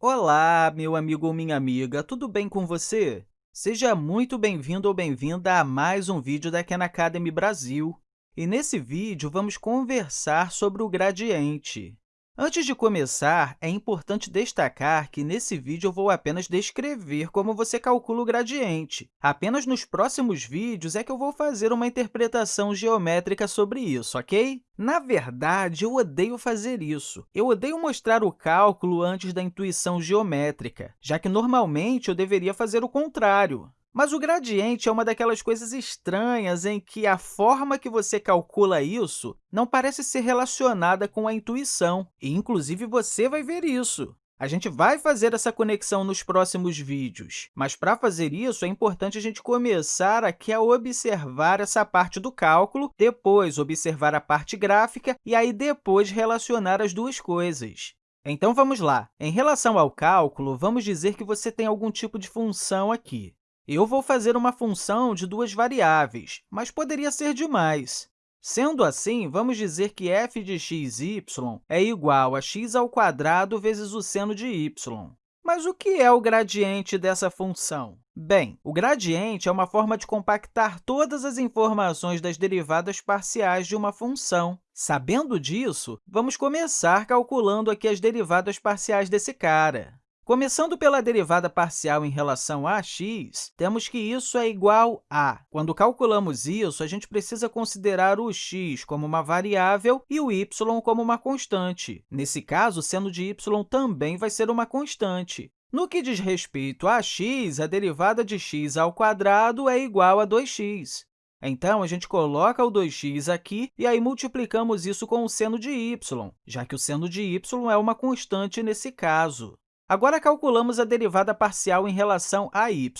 Olá, meu amigo ou minha amiga, tudo bem com você? Seja muito bem-vindo ou bem-vinda a mais um vídeo da Khan Academy Brasil. E nesse vídeo, vamos conversar sobre o gradiente. Antes de começar, é importante destacar que nesse vídeo eu vou apenas descrever como você calcula o gradiente. Apenas nos próximos vídeos é que eu vou fazer uma interpretação geométrica sobre isso, ok? Na verdade, eu odeio fazer isso. Eu odeio mostrar o cálculo antes da intuição geométrica, já que normalmente eu deveria fazer o contrário. Mas o gradiente é uma daquelas coisas estranhas em que a forma que você calcula isso não parece ser relacionada com a intuição, e, inclusive, você vai ver isso. A gente vai fazer essa conexão nos próximos vídeos, mas para fazer isso é importante a gente começar aqui a observar essa parte do cálculo, depois observar a parte gráfica e aí depois relacionar as duas coisas. Então, vamos lá. Em relação ao cálculo, vamos dizer que você tem algum tipo de função aqui. Eu vou fazer uma função de duas variáveis, mas poderia ser de mais. Sendo assim, vamos dizer que f de x, y é igual a x ao quadrado vezes o seno de y. Mas o que é o gradiente dessa função? Bem, o gradiente é uma forma de compactar todas as informações das derivadas parciais de uma função. Sabendo disso, vamos começar calculando aqui as derivadas parciais desse cara. Começando pela derivada parcial em relação a x, temos que isso é igual a. Quando calculamos isso, a gente precisa considerar o x como uma variável e o y como uma constante. Nesse caso, seno de y também vai ser uma constante. No que diz respeito a x, a derivada de x ao quadrado é igual a 2x. Então, a gente coloca o 2x aqui e aí multiplicamos isso com o seno de y, já que o seno de y é uma constante nesse caso. Agora, calculamos a derivada parcial em relação a y.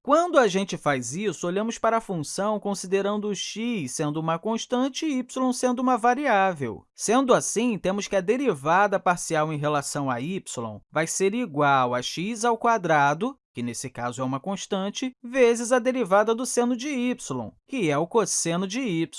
Quando a gente faz isso, olhamos para a função considerando x sendo uma constante e y sendo uma variável. Sendo assim, temos que a derivada parcial em relação a y vai ser igual a x ao quadrado, que nesse caso é uma constante, vezes a derivada do seno de y, que é o cosseno de y.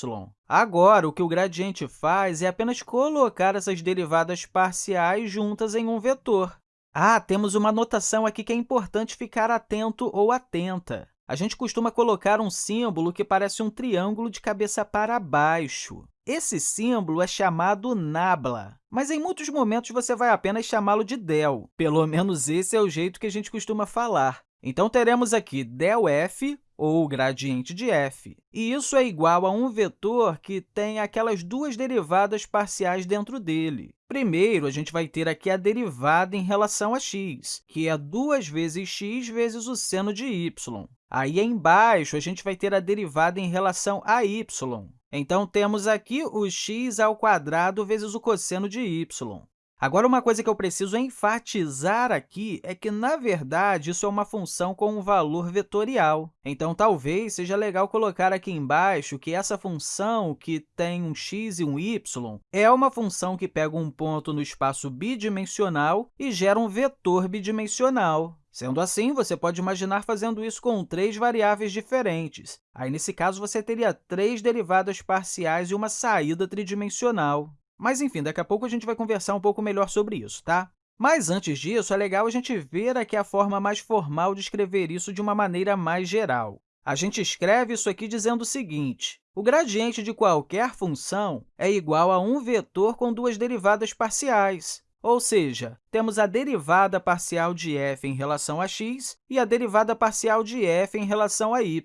Agora, o que o gradiente faz é apenas colocar essas derivadas parciais juntas em um vetor. Ah, temos uma notação aqui que é importante ficar atento ou atenta. A gente costuma colocar um símbolo que parece um triângulo de cabeça para baixo. Esse símbolo é chamado nabla, mas em muitos momentos você vai apenas chamá-lo de del. Pelo menos esse é o jeito que a gente costuma falar. Então, teremos aqui ∇f, ou gradiente de f. E isso é igual a um vetor que tem aquelas duas derivadas parciais dentro dele. Primeiro, a gente vai ter aqui a derivada em relação a x, que é 2 vezes x vezes o seno de y. Aí, embaixo, a gente vai ter a derivada em relação a y. Então, temos aqui o x ao quadrado vezes o cosseno de y. Agora, uma coisa que eu preciso enfatizar aqui é que, na verdade, isso é uma função com um valor vetorial. Então, talvez seja legal colocar aqui embaixo que essa função, que tem um x e um y, é uma função que pega um ponto no espaço bidimensional e gera um vetor bidimensional. Sendo assim, você pode imaginar fazendo isso com três variáveis diferentes. Aí, nesse caso, você teria três derivadas parciais e uma saída tridimensional. Mas, enfim, daqui a pouco a gente vai conversar um pouco melhor sobre isso, tá? Mas, antes disso, é legal a gente ver aqui a forma mais formal de escrever isso de uma maneira mais geral. A gente escreve isso aqui dizendo o seguinte, o gradiente de qualquer função é igual a um vetor com duas derivadas parciais. Ou seja, temos a derivada parcial de f em relação a x e a derivada parcial de f em relação a y.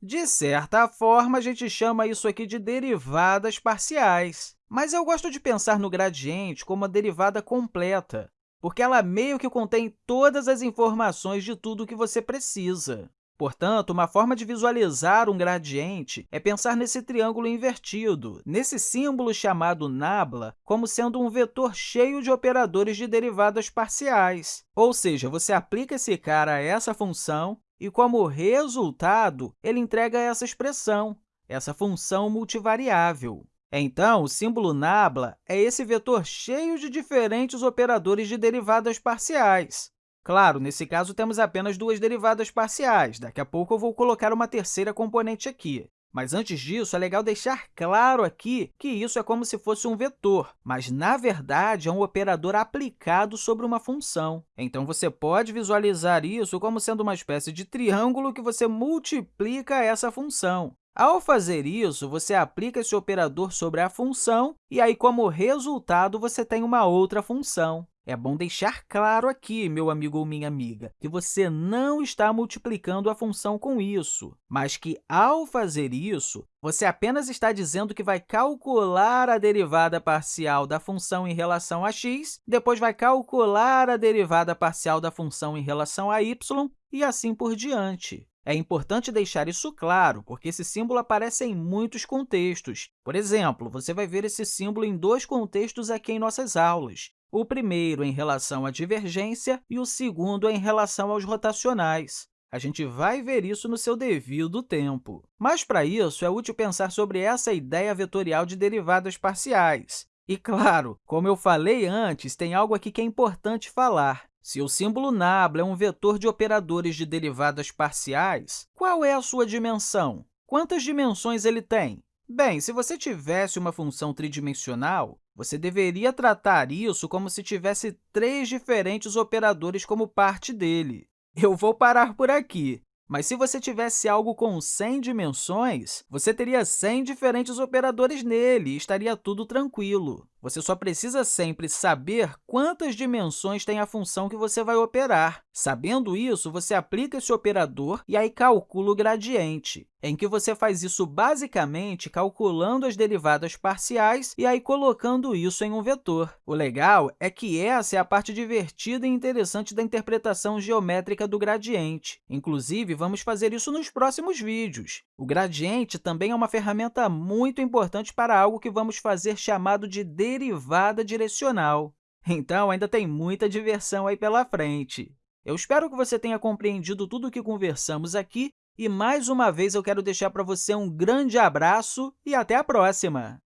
De certa forma, a gente chama isso aqui de derivadas parciais. Mas eu gosto de pensar no gradiente como uma derivada completa, porque ela meio que contém todas as informações de tudo o que você precisa. Portanto, uma forma de visualizar um gradiente é pensar nesse triângulo invertido, nesse símbolo chamado nabla, como sendo um vetor cheio de operadores de derivadas parciais. Ou seja, você aplica esse cara a essa função e, como resultado, ele entrega essa expressão, essa função multivariável. Então, o símbolo nabla é esse vetor cheio de diferentes operadores de derivadas parciais. Claro, nesse caso, temos apenas duas derivadas parciais. Daqui a pouco, eu vou colocar uma terceira componente aqui. Mas antes disso, é legal deixar claro aqui que isso é como se fosse um vetor, mas, na verdade, é um operador aplicado sobre uma função. Então, você pode visualizar isso como sendo uma espécie de triângulo que você multiplica essa função. Ao fazer isso, você aplica esse operador sobre a função e aí, como resultado, você tem uma outra função. É bom deixar claro aqui, meu amigo ou minha amiga, que você não está multiplicando a função com isso, mas que, ao fazer isso, você apenas está dizendo que vai calcular a derivada parcial da função em relação a x, depois vai calcular a derivada parcial da função em relação a y e assim por diante. É importante deixar isso claro, porque esse símbolo aparece em muitos contextos. Por exemplo, você vai ver esse símbolo em dois contextos aqui em nossas aulas o primeiro em relação à divergência e o segundo em relação aos rotacionais. A gente vai ver isso no seu devido tempo. Mas, para isso, é útil pensar sobre essa ideia vetorial de derivadas parciais. E, claro, como eu falei antes, tem algo aqui que é importante falar. Se o símbolo nabla é um vetor de operadores de derivadas parciais, qual é a sua dimensão? Quantas dimensões ele tem? Bem, se você tivesse uma função tridimensional, você deveria tratar isso como se tivesse três diferentes operadores como parte dele. Eu vou parar por aqui, mas se você tivesse algo com 100 dimensões, você teria 100 diferentes operadores nele e estaria tudo tranquilo. Você só precisa sempre saber quantas dimensões tem a função que você vai operar. Sabendo isso, você aplica esse operador e aí calcula o gradiente, em que você faz isso basicamente calculando as derivadas parciais e aí colocando isso em um vetor. O legal é que essa é a parte divertida e interessante da interpretação geométrica do gradiente. Inclusive, vamos fazer isso nos próximos vídeos. O gradiente também é uma ferramenta muito importante para algo que vamos fazer chamado de derivada direcional. Então, ainda tem muita diversão aí pela frente. Eu espero que você tenha compreendido tudo o que conversamos aqui e, mais uma vez, eu quero deixar para você um grande abraço e até a próxima!